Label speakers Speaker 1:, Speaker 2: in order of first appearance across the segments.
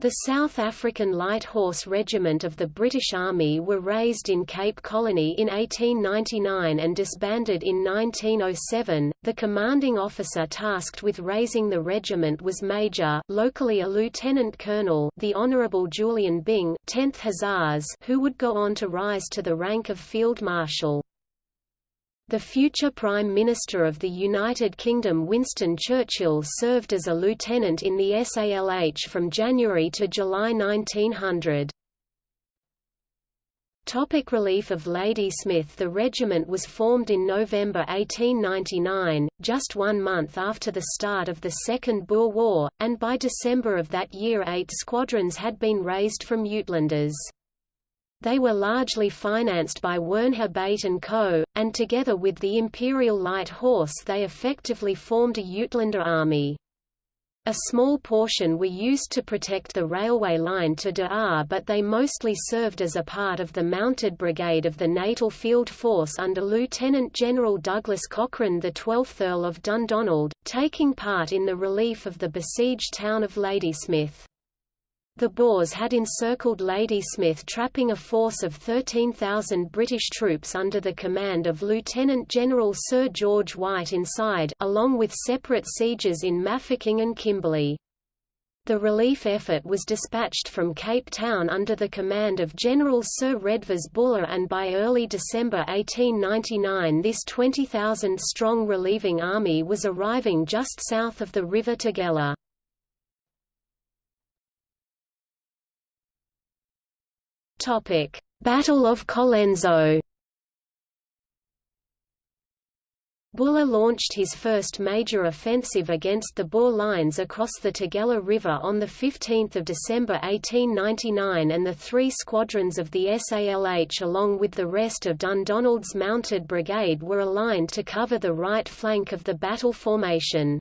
Speaker 1: The South African Light Horse Regiment of the British Army were raised in Cape Colony in 1899 and disbanded in 1907. The commanding officer tasked with raising the regiment was Major, locally a lieutenant colonel, the Honorable Julian Byng, 10th Hussars, who would go on to rise to the rank of field marshal. The future Prime Minister of the United Kingdom Winston Churchill served as a lieutenant in the SALH from January to July 1900. Topic relief of Ladysmith The regiment was formed in November 1899, just one month after the start of the Second Boer War, and by December of that year eight squadrons had been raised from Uitlanders. They were largely financed by Wernher Beit & Co., and together with the Imperial Light Horse they effectively formed a Uitlander army. A small portion were used to protect the railway line to De Aar but they mostly served as a part of the Mounted Brigade of the Natal Field Force under Lieutenant General Douglas Cochrane the 12th Earl of Dundonald, taking part in the relief of the besieged town of Ladysmith. The Boers had encircled Ladysmith trapping a force of 13,000 British troops under the command of Lieutenant General Sir George White inside along with separate sieges in Mafeking and Kimberley. The relief effort was dispatched from Cape Town under the command of General Sir Redvers Buller and by early December 1899 this 20,000-strong relieving army was arriving just south of the River Tugela. Topic: Battle of Colenso. Buller launched his first major offensive against the Boer lines across the Tugela River on 15 December 1899 and the three squadrons of the SALH along with the rest of Dundonald's mounted brigade were aligned to cover the right flank of the battle formation.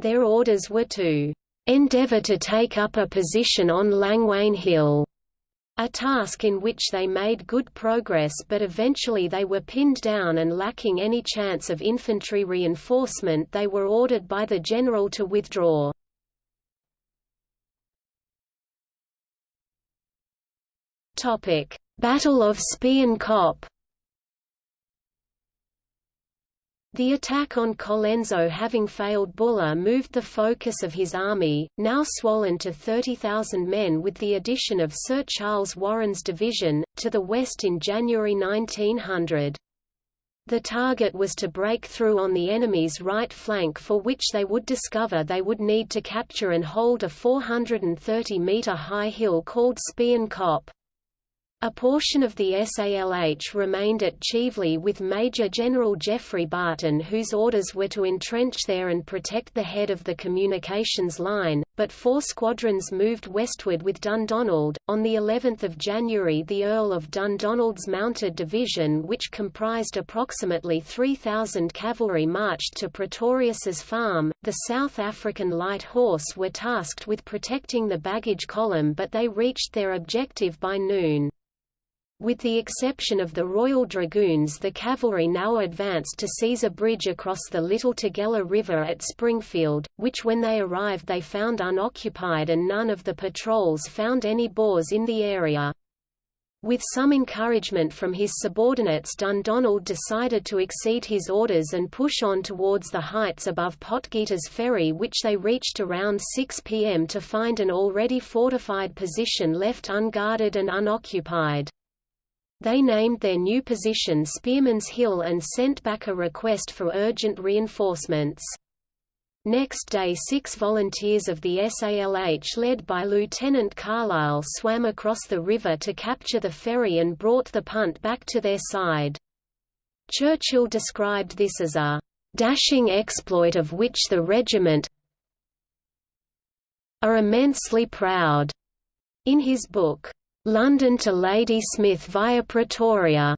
Speaker 1: Their orders were to "...endeavour to take up a position on Langwain Hill." A task in which they made good progress but eventually they were pinned down and lacking any chance of infantry reinforcement they were ordered by the general to withdraw. Battle of Spion Kop The attack on Colenso having failed Buller moved the focus of his army, now swollen to 30,000 men with the addition of Sir Charles Warren's division, to the west in January 1900. The target was to break through on the enemy's right flank for which they would discover they would need to capture and hold a 430-metre high hill called Spion Kop. A portion of the SALH remained at Chieveley with Major General Geoffrey Barton whose orders were to entrench there and protect the head of the communications line, but four squadrons moved westward with Dundonald. On the 11th of January the Earl of Dundonald's mounted division which comprised approximately 3,000 cavalry marched to Pretorius's farm. The South African Light Horse were tasked with protecting the baggage column but they reached their objective by noon. With the exception of the Royal Dragoons the cavalry now advanced to seize a bridge across the Little Tugela River at Springfield, which when they arrived they found unoccupied and none of the patrols found any Boers in the area. With some encouragement from his subordinates Dundonald decided to exceed his orders and push on towards the heights above Potgieter's Ferry which they reached around 6 p.m. to find an already fortified position left unguarded and unoccupied. They named their new position Spearman's Hill and sent back a request for urgent reinforcements. Next day six volunteers of the SALH led by Lieutenant Carlisle swam across the river to capture the ferry and brought the punt back to their side. Churchill described this as a "...dashing exploit of which the regiment are immensely proud." In his book, London to Ladysmith via Pretoria.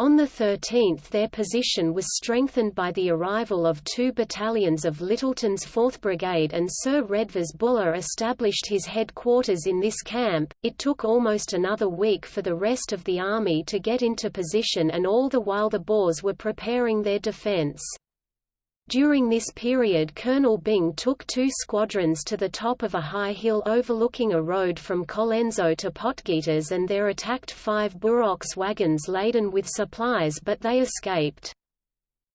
Speaker 1: On the 13th their position was strengthened by the arrival of two battalions of Lyttelton's 4th Brigade and Sir Redvers Buller established his headquarters in this camp. It took almost another week for the rest of the army to get into position and all the while the Boers were preparing their defence. During this period Colonel Byng took two squadrons to the top of a high hill overlooking a road from Colenso to Potgieter and there attacked five Burox wagons laden with supplies but they escaped.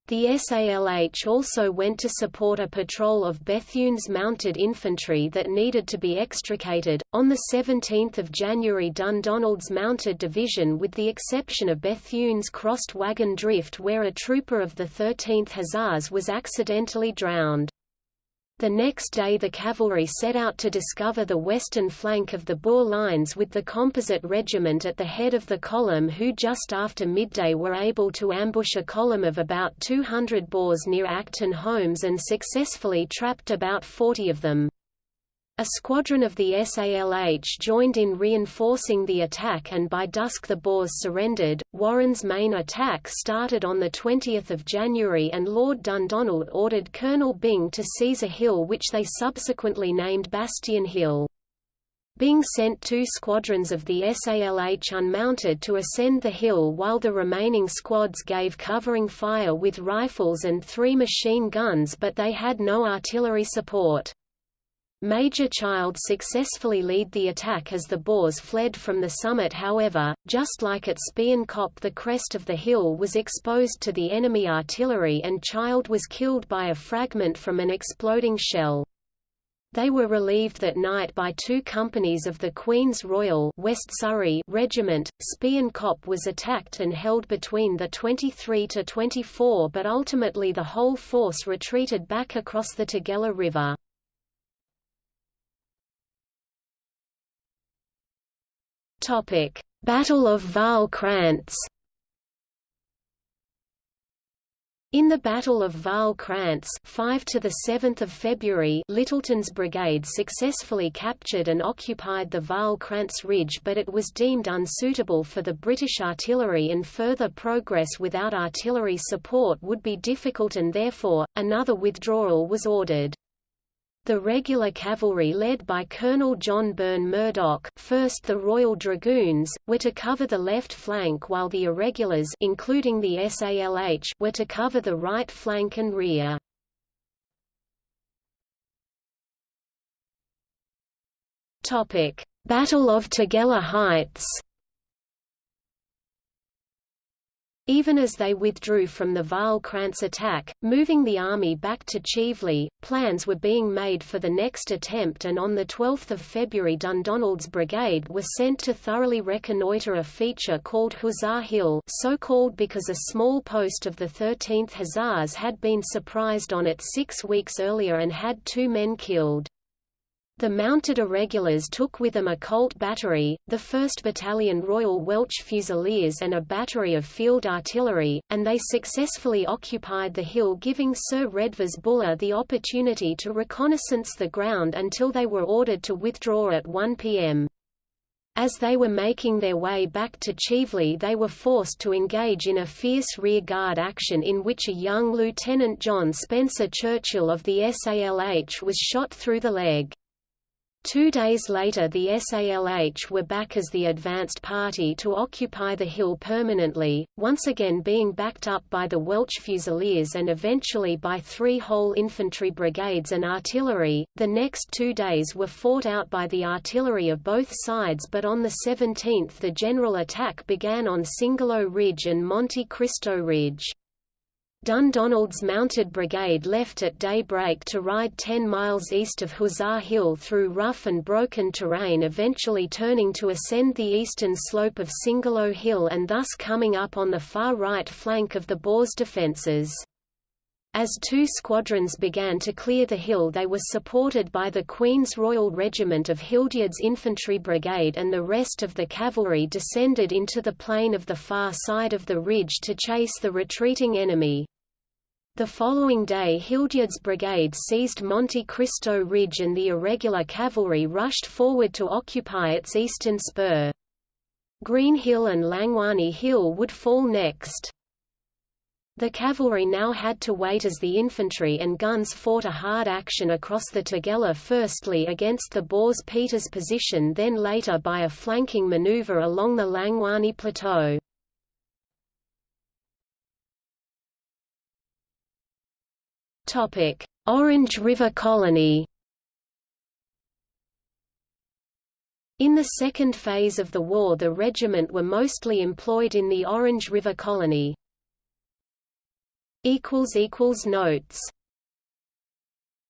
Speaker 1: The SALH also went to support a patrol of Bethune's mounted infantry that needed to be extricated. On the 17th of January, Dundonald's mounted division, with the exception of Bethune's, crossed Wagon Drift, where a trooper of the 13th Hussars was accidentally drowned. The next day the cavalry set out to discover the western flank of the Boer lines with the Composite Regiment at the head of the column who just after midday were able to ambush a column of about 200 Boers near Acton Homes and successfully trapped about 40 of them. A squadron of the SALH joined in reinforcing the attack and by dusk the Boers surrendered. Warren's main attack started on 20 January and Lord Dundonald ordered Colonel Byng to seize a hill which they subsequently named Bastion Hill. Byng sent two squadrons of the SALH unmounted to ascend the hill while the remaining squads gave covering fire with rifles and three machine guns but they had no artillery support. Major Child successfully lead the attack as the Boers fled from the summit however, just like at Spion Kop the crest of the hill was exposed to the enemy artillery and Child was killed by a fragment from an exploding shell. They were relieved that night by two companies of the Queen's Royal West Surrey Regiment. Spion Kop was attacked and held between the 23 to 24 but ultimately the whole force retreated back across the Tugela River. Topic: Battle of Waal Krantz. In the Battle of Waal Krantz 5 to the 7th of February, Lyttelton's brigade successfully captured and occupied the Waal Krantz ridge but it was deemed unsuitable for the British artillery and further progress without artillery support would be difficult and therefore, another withdrawal was ordered. The regular cavalry led by Colonel John Burn-Murdoch, 1st the Royal Dragoons, were to cover the left flank while the irregulars including the SALH were to cover the right flank and rear. Battle of Tugela Heights Even as they withdrew from the Waal Krantz attack, moving the army back to Chieveley, plans were being made for the next attempt and on 12 February Dundonald's brigade was sent to thoroughly reconnoitre a feature called Hussar Hill so called because a small post of the 13th Hussars had been surprised on it six weeks earlier and had two men killed. The mounted irregulars took with them a Colt battery, the 1st Battalion Royal Welch Fusiliers and a battery of field artillery, and they successfully occupied the hill giving Sir Redvers Buller the opportunity to reconnaissance the ground until they were ordered to withdraw at 1 p.m. As they were making their way back to Chieveley they were forced to engage in a fierce rear-guard action in which a young Lieutenant John Spencer Churchill of the SALH was shot through the leg. Two days later the SALH were back as the advanced party to occupy the hill permanently, once again being backed up by the Welch Fusiliers and eventually by three whole infantry brigades and artillery. The next two days were fought out by the artillery of both sides but on the 17th the general attack began on Cingolo Ridge and Monte Cristo Ridge. Dundonald's mounted brigade left at daybreak to ride 10 miles east of Hussar Hill through rough and broken terrain eventually turning to ascend the eastern slope of Cingolo Hill and thus coming up on the far right flank of the Boers' defences. As two squadrons began to clear the hill they were supported by the Queen's Royal Regiment of Hildyard's Infantry Brigade and the rest of the cavalry descended into the plain of the far side of the ridge to chase the retreating enemy. The following day Hildyard's brigade seized Monte Cristo Ridge and the irregular cavalry rushed forward to occupy its eastern spur. Green Hill and Langwani Hill would fall next. The cavalry now had to wait as the infantry and guns fought a hard action across the Tugela firstly against the Boers Peters position then later by a flanking maneuver along the Langwani Plateau. Orange River Colony In the second phase of the war the regiment were mostly employed in the Orange River Colony. Notes